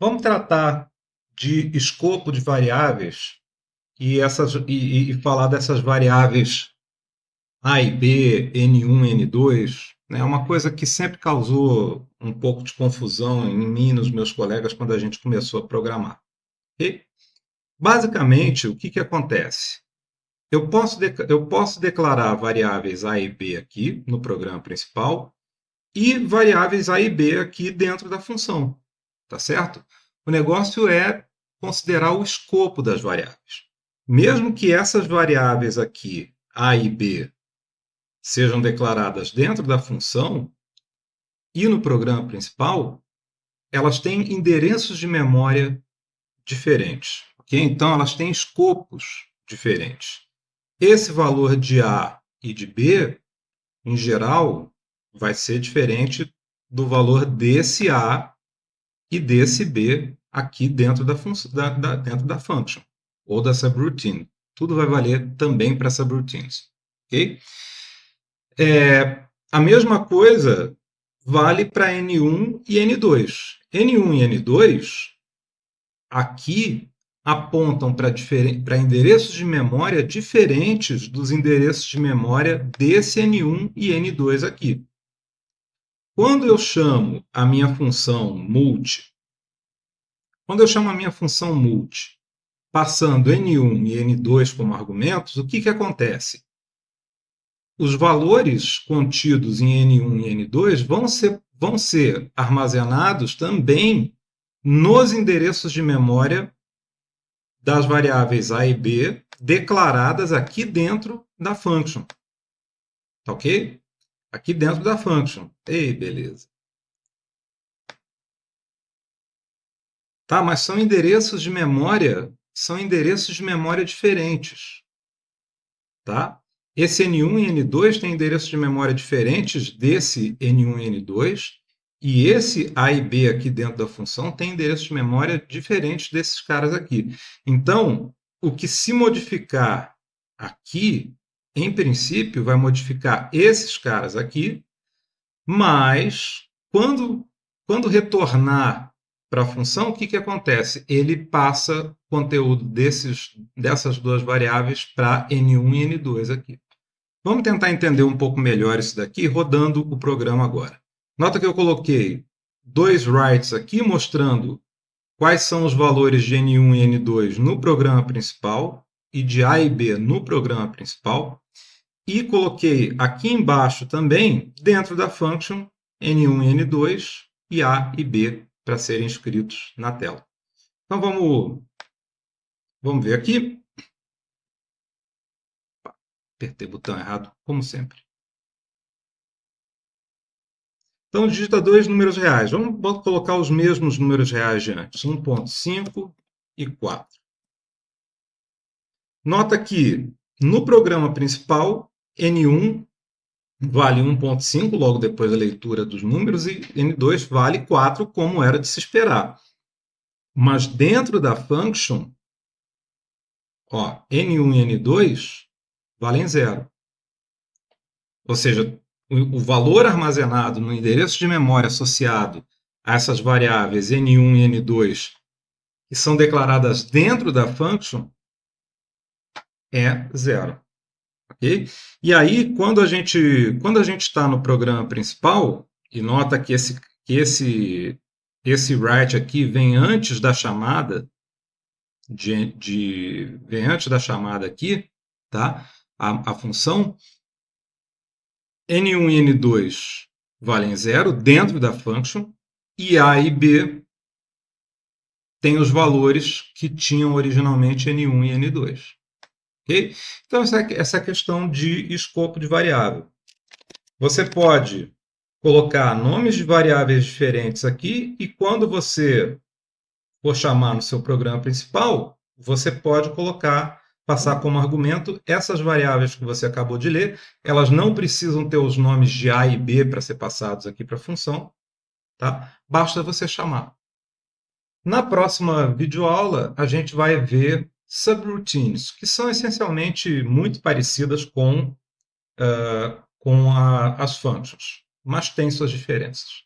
Vamos tratar de escopo de variáveis e, essas, e, e falar dessas variáveis A e B, N1, N2. É né? uma coisa que sempre causou um pouco de confusão em mim e nos meus colegas quando a gente começou a programar. Okay? Basicamente, o que, que acontece? Eu posso, eu posso declarar variáveis A e B aqui no programa principal e variáveis A e B aqui dentro da função. Tá certo? O negócio é considerar o escopo das variáveis. Mesmo que essas variáveis aqui, A e B, sejam declaradas dentro da função e no programa principal, elas têm endereços de memória diferentes. Okay? Então, elas têm escopos diferentes. Esse valor de A e de B, em geral, vai ser diferente do valor desse A e desse B aqui dentro da, da, da, dentro da function ou da subroutine. Tudo vai valer também para subroutines. ok? É, a mesma coisa vale para N1 e N2. N1 e N2 aqui apontam para endereços de memória diferentes dos endereços de memória desse N1 e N2 aqui. Quando eu chamo a minha função multi, quando eu chamo a minha função multi, passando n1 e n2 como argumentos, o que, que acontece? Os valores contidos em n1 e n2 vão ser, vão ser armazenados também nos endereços de memória das variáveis a e b declaradas aqui dentro da function. Tá ok? Aqui dentro da function. Ei, beleza. Tá, mas são endereços de memória, são endereços de memória diferentes. Tá? Esse N1 e N2 têm endereços de memória diferentes desse N1 e N2, e esse A e B aqui dentro da função tem endereços de memória diferentes desses caras aqui. Então, o que se modificar aqui em princípio, vai modificar esses caras aqui, mas quando, quando retornar para a função, o que, que acontece? Ele passa conteúdo desses, dessas duas variáveis para N1 e N2 aqui. Vamos tentar entender um pouco melhor isso daqui rodando o programa agora. Nota que eu coloquei dois writes aqui mostrando quais são os valores de N1 e N2 no programa principal e de A e B no programa principal. E coloquei aqui embaixo também, dentro da function, N1 e N2 e A e B para serem escritos na tela. Então vamos, vamos ver aqui. Apertei o botão errado, como sempre. Então, digita dois números reais. Vamos colocar os mesmos números reais de antes, 1.5 e 4. Nota que no programa principal N1 vale 1.5 logo depois da leitura dos números e N2 vale 4 como era de se esperar. Mas dentro da function, ó, N1 e N2 valem zero. Ou seja, o valor armazenado no endereço de memória associado a essas variáveis N1 e N2 que são declaradas dentro da function é zero. Okay? E aí, quando a gente quando a gente está no programa principal e nota que esse que esse esse write aqui vem antes da chamada de, de vem antes da chamada aqui, tá? A, a função n1 e n2 valem zero dentro da function e a e b tem os valores que tinham originalmente n1 e n2. Então, essa, essa questão de escopo de variável. Você pode colocar nomes de variáveis diferentes aqui e quando você for chamar no seu programa principal, você pode colocar, passar como argumento essas variáveis que você acabou de ler. Elas não precisam ter os nomes de A e B para ser passados aqui para a função. Tá? Basta você chamar. Na próxima videoaula, a gente vai ver subroutines, que são essencialmente muito parecidas com, uh, com a, as functions, mas têm suas diferenças.